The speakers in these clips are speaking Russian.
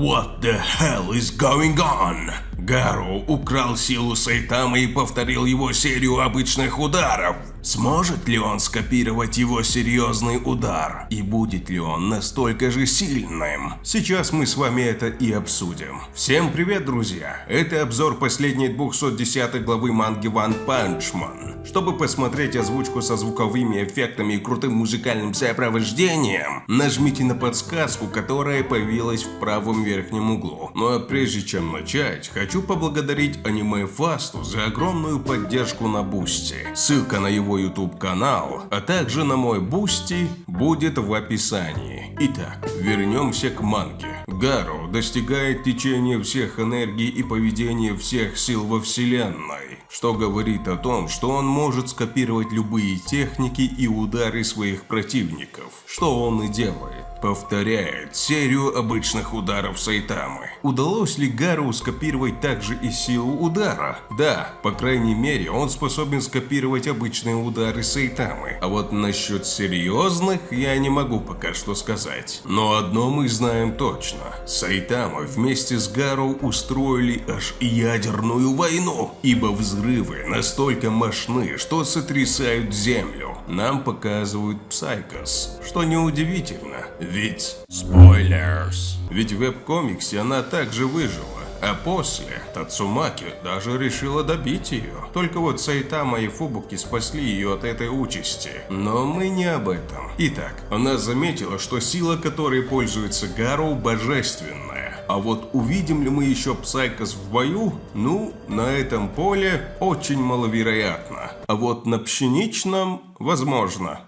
What the hell is going on? Гару украл силу Сайтамы и повторил его серию обычных ударов. Сможет ли он скопировать его серьезный удар? И будет ли он настолько же сильным? Сейчас мы с вами это и обсудим. Всем привет, друзья! Это обзор последней 210 главы манги One Punch Man. Чтобы посмотреть озвучку со звуковыми эффектами и крутым музыкальным сопровождением, нажмите на подсказку, которая появилась в правом верхнем углу. Ну а прежде чем начать, хочу поблагодарить Аниме Фасту за огромную поддержку на Бусти. Ссылка на его YouTube канал, а также на мой Бусти будет в описании. Итак, вернемся к манге. Гару достигает течения всех энергий и поведения всех сил во вселенной, что говорит о том, что он может скопировать любые техники и удары своих противников, что он и делает повторяет серию обычных ударов Сайтамы. Удалось ли Гару скопировать также и силу удара? Да, по крайней мере, он способен скопировать обычные удары Сайтамы. А вот насчет серьезных я не могу пока что сказать. Но одно мы знаем точно. Сайтама вместе с Гару устроили аж ядерную войну, ибо взрывы настолько мощны, что сотрясают землю. Нам показывают Псайкос, что неудивительно, ведь... Spoilers. Ведь в веб-комиксе она также выжила. А после Тацумаки даже решила добить ее. Только вот Сайтама и Фубуки спасли ее от этой участи. Но мы не об этом. Итак, она заметила, что сила, которой пользуется Гару, божественная. А вот увидим ли мы еще Псайкос в бою? Ну, на этом поле очень маловероятно. А вот на пшеничном – возможно.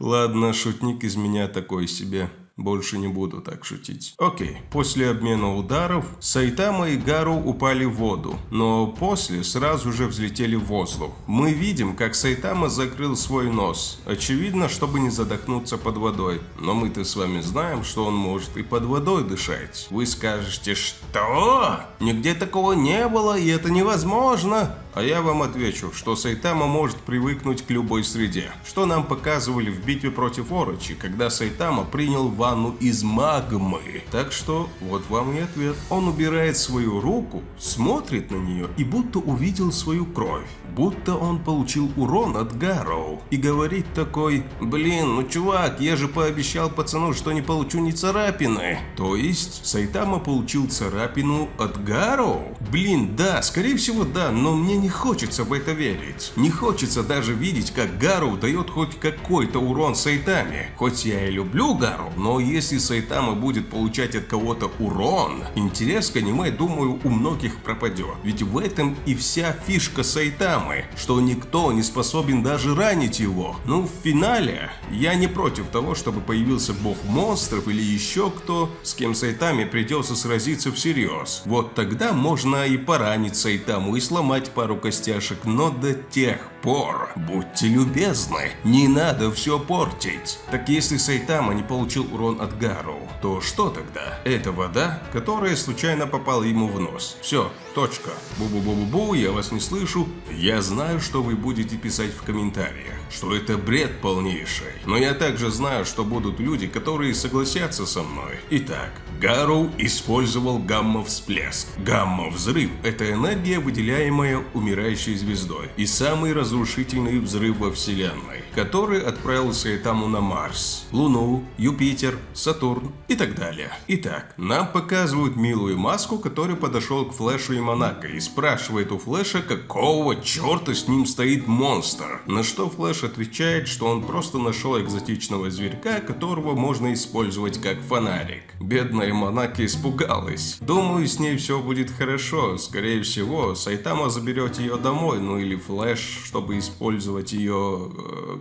Ладно, шутник из меня такой себе. Больше не буду так шутить. Окей, после обмена ударов Сайтама и Гару упали в воду, но после сразу же взлетели в воздух. Мы видим, как Сайтама закрыл свой нос, очевидно, чтобы не задохнуться под водой. Но мы-то с вами знаем, что он может и под водой дышать. Вы скажете, что? Нигде такого не было, и это невозможно. А я вам отвечу, что Сайтама может привыкнуть к любой среде. Что нам показывали в битве против Орочи, когда Сайтама принял ванну из магмы. Так что вот вам и ответ. Он убирает свою руку, смотрит на нее и будто увидел свою кровь. Будто он получил урон от Гарроу. И говорит такой, блин, ну чувак, я же пообещал пацану, что не получу ни царапины. То есть Сайтама получил царапину от Гарроу? Блин, да, скорее всего да, но мне не хочется в это верить. Не хочется даже видеть, как Гару дает хоть какой-то урон Сайтаме. Хоть я и люблю Гару, но если Сайтама будет получать от кого-то урон, интерес к аниме, думаю, у многих пропадет. Ведь в этом и вся фишка Сайтамы, что никто не способен даже ранить его. Ну, в финале я не против того, чтобы появился бог монстров или еще кто, с кем Сайтаме придется сразиться всерьез. Вот тогда можно и поранить Сайтаму и сломать пару пару костяшек, но до тех пор будьте любезны, не надо все портить. Так если Сайтама не получил урон от Гару, то что тогда? Это вода, которая случайно попала ему в нос. Все, точка. Бу-бу-бу-бу-бу, я вас не слышу. Я знаю, что вы будете писать в комментариях, что это бред полнейший. Но я также знаю, что будут люди, которые согласятся со мной. Итак, Гару использовал гамма-всплеск. Гамма-взрыв – это энергия, выделяемая умирающей звездой, и самый разрушительный взрыв во Вселенной, который отправил Сайтаму на Марс, Луну, Юпитер, Сатурн и так далее. Итак, нам показывают милую маску, который подошел к Флэшу и Монако и спрашивает у Флэша, какого черта с ним стоит монстр. На что Флэш отвечает, что он просто нашел экзотичного зверька, которого можно использовать как фонарик. Бедная и Монако испугалась. Думаю, с ней все будет хорошо. Скорее всего, Сайтама заберет ее домой, ну или Флэш, чтобы использовать ее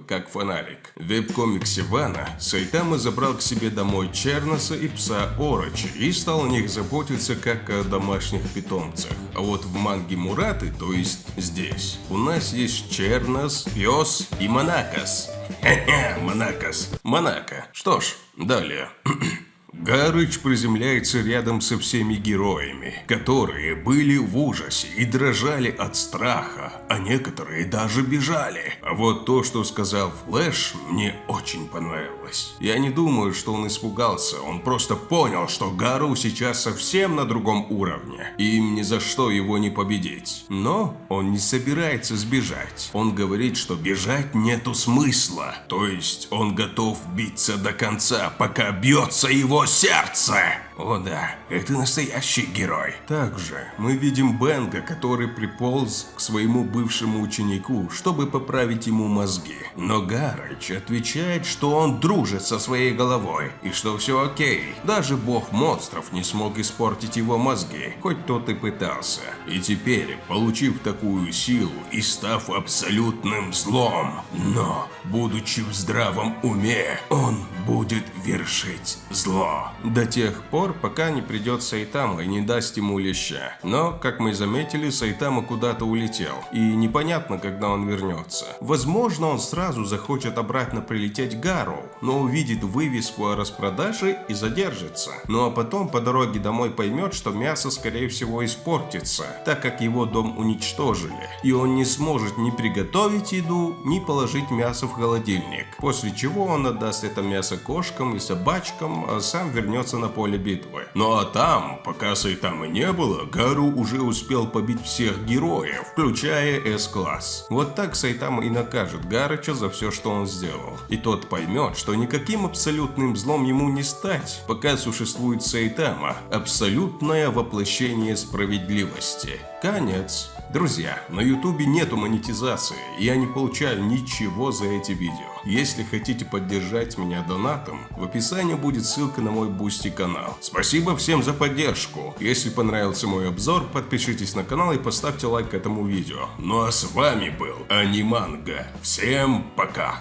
как фонарик. В веб-комиксе Вана Сайтама забрал к себе домой Черноса и пса Орочи и стал о них заботиться как о домашних питомцах. А вот в манге Мураты, то есть здесь, у нас есть Чернос, пес и Монакас. Хе-хе, Монакас. Монако. Что ж, далее. Гарыч приземляется рядом со всеми героями, которые были в ужасе и дрожали от страха, а некоторые даже бежали. А вот то, что сказал Флэш, мне очень понравилось. Я не думаю, что он испугался, он просто понял, что Гару сейчас совсем на другом уровне, и им ни за что его не победить. Но он не собирается сбежать. Он говорит, что бежать нету смысла, то есть он готов биться до конца, пока бьется его сердце. О да, это настоящий герой. Также мы видим Бенга, который приполз к своему бывшему ученику, чтобы поправить ему мозги. Но Гарыч отвечает, что он дружит со своей головой и что все окей. Даже бог монстров не смог испортить его мозги, хоть тот и пытался. И теперь, получив такую силу и став абсолютным злом, но, будучи в здравом уме, он будет вершить зло. До тех пор, пока не придет Сайтама и не даст ему леща. Но, как мы заметили, Сайтама куда-то улетел. И непонятно, когда он вернется. Возможно, он сразу захочет обратно прилететь Гару, но увидит вывеску о распродаже и задержится. Ну а потом по дороге домой поймет, что мясо скорее всего испортится, так как его дом уничтожили. И он не сможет ни приготовить еду, ни положить мясо в холодильник. После чего он отдаст это мясо кошкам и собачкам, а сам вернется на поле битвы. Ну а там, пока Сайтамы не было, Гару уже успел побить всех героев, включая С-класс. Вот так Сайтама и накажет Гарыча за все, что он сделал. И тот поймет, что никаким абсолютным злом ему не стать, пока существует Сайтама, абсолютное воплощение справедливости. Конец. Друзья, на ютубе нету монетизации, и я не получаю ничего за эти видео. Если хотите поддержать меня донатом, в описании будет ссылка на мой Бусти канал. Спасибо всем за поддержку. Если понравился мой обзор, подпишитесь на канал и поставьте лайк этому видео. Ну а с вами был Аниманга. Всем пока!